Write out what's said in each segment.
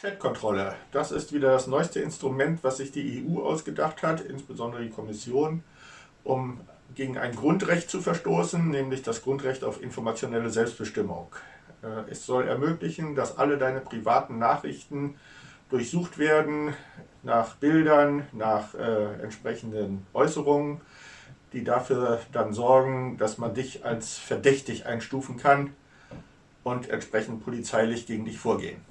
Chatkontrolle, das ist wieder das neueste Instrument, was sich die EU ausgedacht hat, insbesondere die Kommission, um gegen ein Grundrecht zu verstoßen, nämlich das Grundrecht auf informationelle Selbstbestimmung. Äh, es soll ermöglichen, dass alle deine privaten Nachrichten durchsucht werden nach Bildern, nach äh, entsprechenden Äußerungen, die dafür dann sorgen, dass man dich als verdächtig einstufen kann und entsprechend polizeilich gegen dich vorgehen.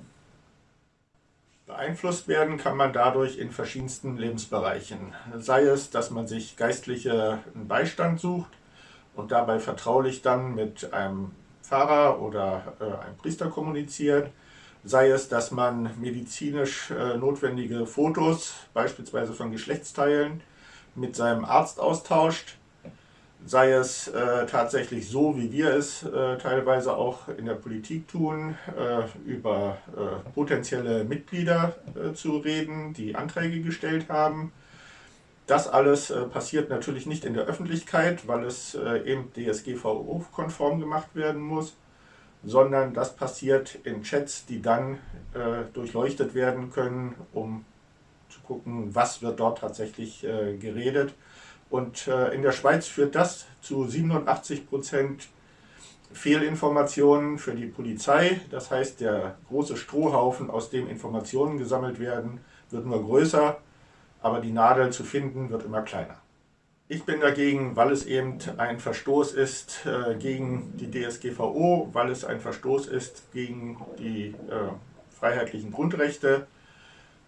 Beeinflusst werden kann man dadurch in verschiedensten Lebensbereichen. Sei es, dass man sich geistlichen Beistand sucht und dabei vertraulich dann mit einem Pfarrer oder äh, einem Priester kommuniziert. Sei es, dass man medizinisch äh, notwendige Fotos, beispielsweise von Geschlechtsteilen, mit seinem Arzt austauscht sei es äh, tatsächlich so, wie wir es äh, teilweise auch in der Politik tun, äh, über äh, potenzielle Mitglieder äh, zu reden, die Anträge gestellt haben. Das alles äh, passiert natürlich nicht in der Öffentlichkeit, weil es eben DSGVO-konform gemacht werden muss, sondern das passiert in Chats, die dann durchleuchtet werden können, um zu gucken, was wird dort tatsächlich geredet und äh, in der Schweiz führt das zu 87 Prozent Fehlinformationen für die Polizei. Das heißt, der große Strohhaufen, aus dem Informationen gesammelt werden, wird nur größer, aber die Nadel zu finden wird immer kleiner. Ich bin dagegen, weil es eben ein Verstoß ist äh, gegen die DSGVO, weil es ein Verstoß ist gegen die äh, freiheitlichen Grundrechte.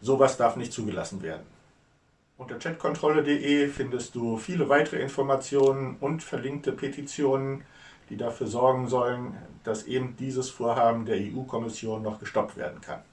Sowas darf nicht zugelassen werden. Unter chatkontrolle.de findest du viele weitere Informationen und verlinkte Petitionen, die dafür sorgen sollen, dass eben dieses Vorhaben der EU-Kommission noch gestoppt werden kann.